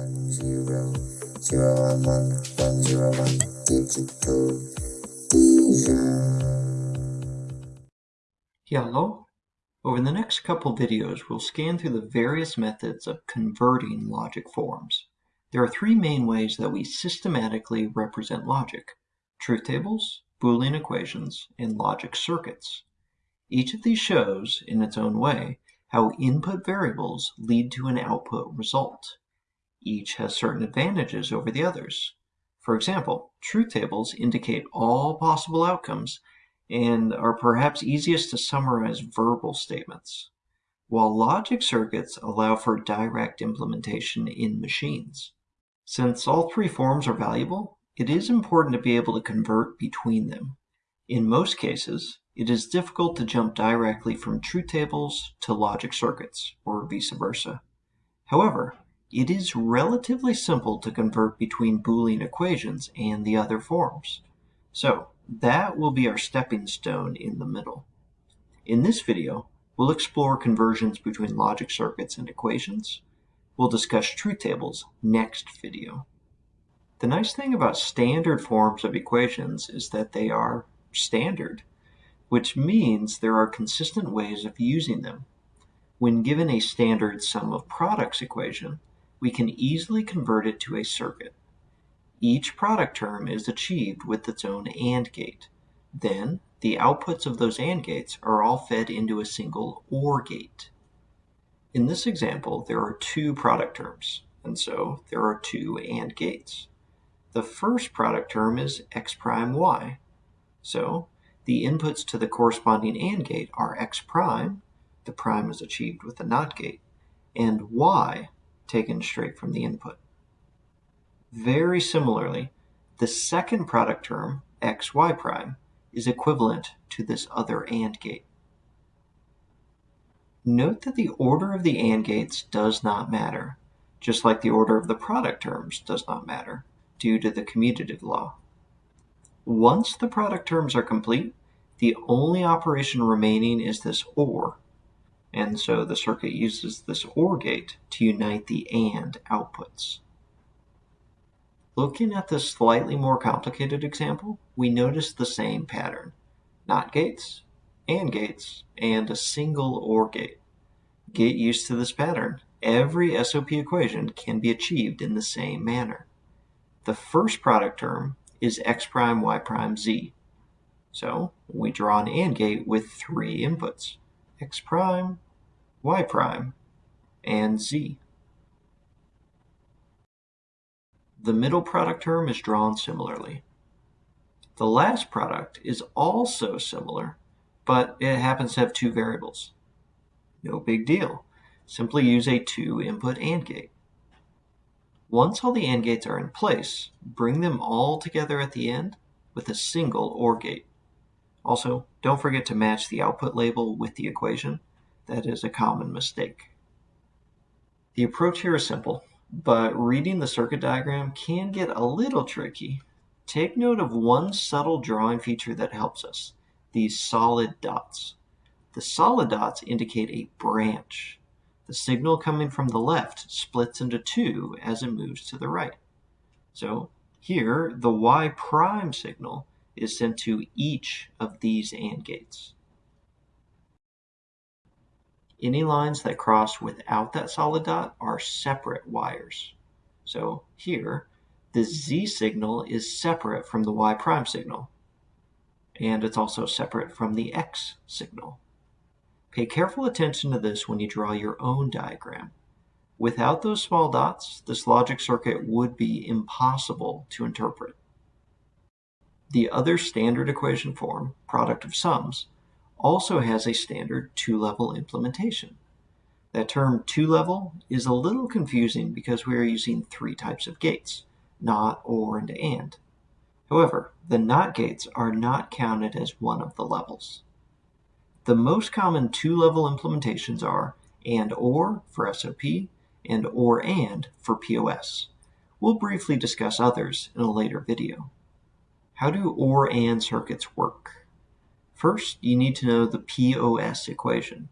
one zero zero one one one zero one digital vision. Hello. Over the next couple videos, we'll scan through the various methods of converting logic forms. There are three main ways that we systematically represent logic. Truth tables, Boolean equations, and logic circuits. Each of these shows, in its own way, how input variables lead to an output result. Each has certain advantages over the others. For example, truth tables indicate all possible outcomes and are perhaps easiest to summarize verbal statements, while logic circuits allow for direct implementation in machines. Since all three forms are valuable, it is important to be able to convert between them. In most cases, it is difficult to jump directly from truth tables to logic circuits, or vice versa. However, it is relatively simple to convert between Boolean equations and the other forms. So, that will be our stepping stone in the middle. In this video, we'll explore conversions between logic circuits and equations. We'll discuss truth tables next video. The nice thing about standard forms of equations is that they are standard which means there are consistent ways of using them. When given a standard sum of products equation, we can easily convert it to a circuit. Each product term is achieved with its own AND gate. Then, the outputs of those AND gates are all fed into a single OR gate. In this example, there are two product terms, and so there are two AND gates. The first product term is x prime y. So the inputs to the corresponding AND gate are x prime, the prime is achieved with the NOT gate, and y taken straight from the input. Very similarly, the second product term, xy prime, is equivalent to this other AND gate. Note that the order of the AND gates does not matter, just like the order of the product terms does not matter, due to the commutative law. Once the product terms are complete, the only operation remaining is this OR, and so the circuit uses this OR gate to unite the AND outputs. Looking at this slightly more complicated example, we notice the same pattern. NOT gates, AND gates, and a single OR gate. Get used to this pattern. Every SOP equation can be achieved in the same manner. The first product term is x prime y prime z. So we draw an AND gate with three inputs, x prime, y prime, and z. The middle product term is drawn similarly. The last product is also similar, but it happens to have two variables. No big deal. Simply use a two-input AND gate. Once all the AND gates are in place, bring them all together at the end with a single OR gate. Also, don't forget to match the output label with the equation. That is a common mistake. The approach here is simple, but reading the circuit diagram can get a little tricky. Take note of one subtle drawing feature that helps us, these solid dots. The solid dots indicate a branch. The signal coming from the left splits into two as it moves to the right. So here, the Y prime signal is sent to each of these AND gates. Any lines that cross without that solid dot are separate wires. So here, the Z signal is separate from the Y prime signal, and it's also separate from the X signal. Pay careful attention to this when you draw your own diagram. Without those small dots, this logic circuit would be impossible to interpret. The other standard equation form, product of sums, also has a standard two-level implementation. That term two-level is a little confusing because we are using three types of gates, NOT, OR, and AND. However, the NOT gates are not counted as one of the levels. The most common two-level implementations are AND OR for SOP and OR AND for POS. We'll briefly discuss others in a later video. How do OR AND circuits work? First, you need to know the POS equation.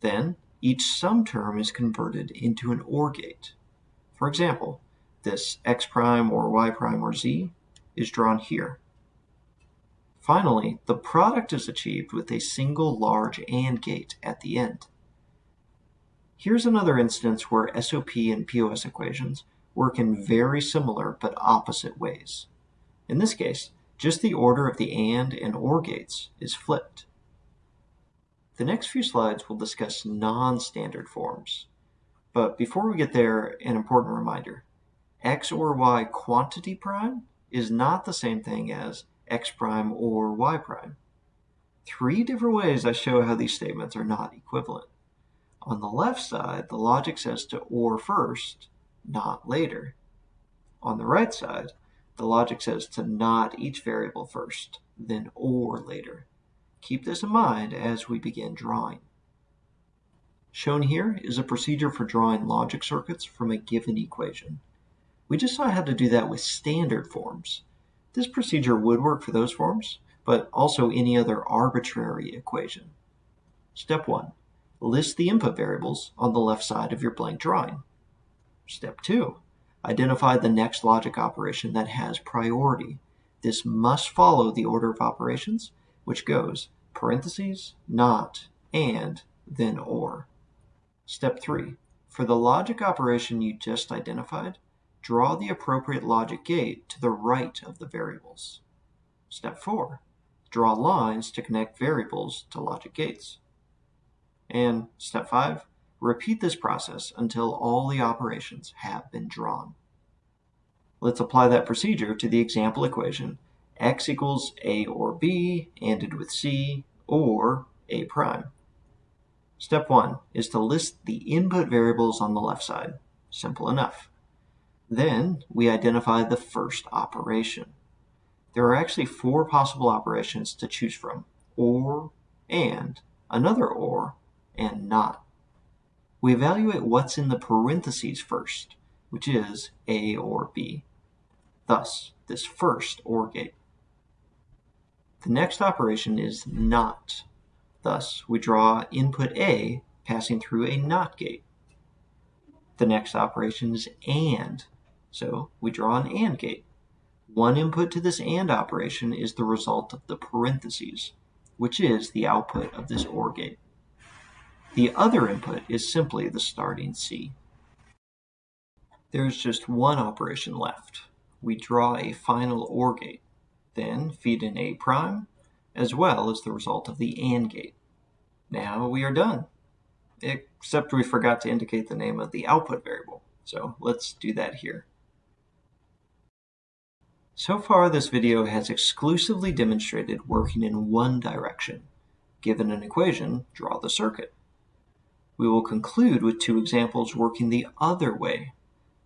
Then, each sum term is converted into an OR gate. For example, this x prime or y prime or z is drawn here. Finally, the product is achieved with a single large AND gate at the end. Here's another instance where SOP and POS equations work in very similar but opposite ways. In this case, just the order of the AND and OR gates is flipped. The next few slides will discuss non-standard forms. But before we get there, an important reminder. x or y quantity prime is not the same thing as x prime or y prime. Three different ways I show how these statements are not equivalent. On the left side, the logic says to OR first, not later. On the right side, the logic says to not each variable first, then OR later. Keep this in mind as we begin drawing. Shown here is a procedure for drawing logic circuits from a given equation. We just saw how to do that with standard forms. This procedure would work for those forms, but also any other arbitrary equation. Step 1. List the input variables on the left side of your blank drawing. Step 2. Identify the next logic operation that has priority. This must follow the order of operations, which goes parentheses, not, and, then or. Step 3. For the logic operation you just identified, draw the appropriate logic gate to the right of the variables. Step 4. Draw lines to connect variables to logic gates. And step 5. Repeat this process until all the operations have been drawn. Let's apply that procedure to the example equation x equals a or b ANDed with c or a prime. Step 1 is to list the input variables on the left side. Simple enough. Then we identify the first operation. There are actually four possible operations to choose from, or, and, another or, and not. We evaluate what's in the parentheses first, which is A or B. Thus, this first OR gate. The next operation is NOT. Thus, we draw input A passing through a NOT gate. The next operation is AND. So we draw an AND gate. One input to this AND operation is the result of the parentheses, which is the output of this OR gate. The other input is simply the starting C. There is just one operation left. We draw a final OR gate, then feed in A prime, as well as the result of the AND gate. Now we are done, except we forgot to indicate the name of the output variable. So let's do that here. So far this video has exclusively demonstrated working in one direction. Given an equation, draw the circuit. We will conclude with two examples working the other way.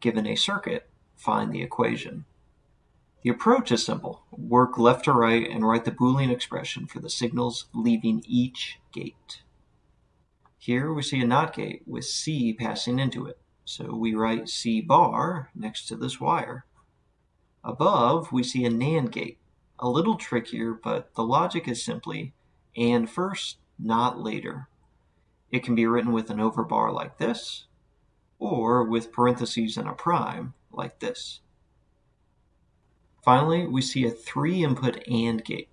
Given a circuit, find the equation. The approach is simple. Work left to right and write the Boolean expression for the signals leaving each gate. Here we see a NOT gate with C passing into it. So we write C bar next to this wire. Above, we see a NAND gate. A little trickier, but the logic is simply AND first, not later. It can be written with an overbar like this, or with parentheses and a prime like this. Finally, we see a three-input AND gate.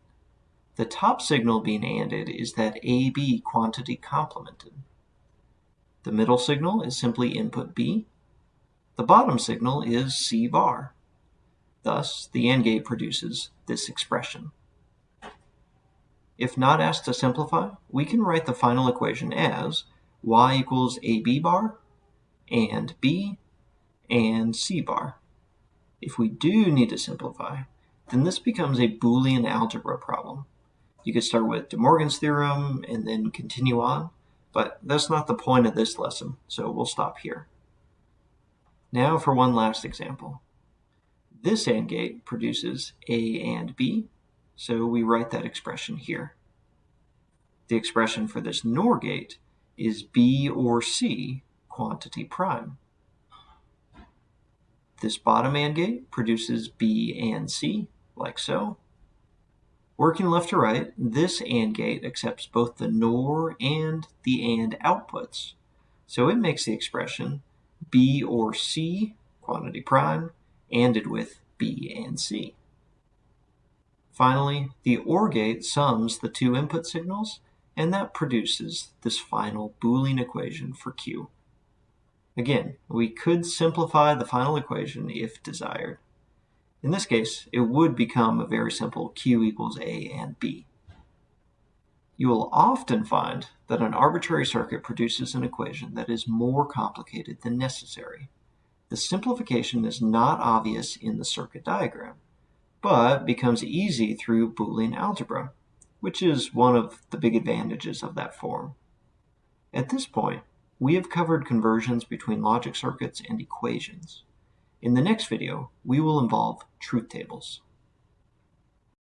The top signal being ANDed is that AB quantity complemented. The middle signal is simply input B. The bottom signal is C bar. Thus, the AND gate produces this expression. If not asked to simplify, we can write the final equation as y equals AB bar and B and C bar. If we do need to simplify, then this becomes a Boolean algebra problem. You could start with De Morgan's theorem and then continue on, but that's not the point of this lesson, so we'll stop here. Now for one last example. This AND gate produces A and B, so we write that expression here. The expression for this NOR gate is B or C quantity prime. This bottom AND gate produces B and C, like so. Working left to right, this AND gate accepts both the NOR and the AND outputs, so it makes the expression B or C quantity prime, ANDed with B and C. Finally, the OR gate sums the two input signals, and that produces this final Boolean equation for Q. Again, we could simplify the final equation if desired. In this case, it would become a very simple Q equals A and B. You will often find that an arbitrary circuit produces an equation that is more complicated than necessary. The simplification is not obvious in the circuit diagram, but becomes easy through Boolean algebra, which is one of the big advantages of that form. At this point, we have covered conversions between logic circuits and equations. In the next video, we will involve truth tables.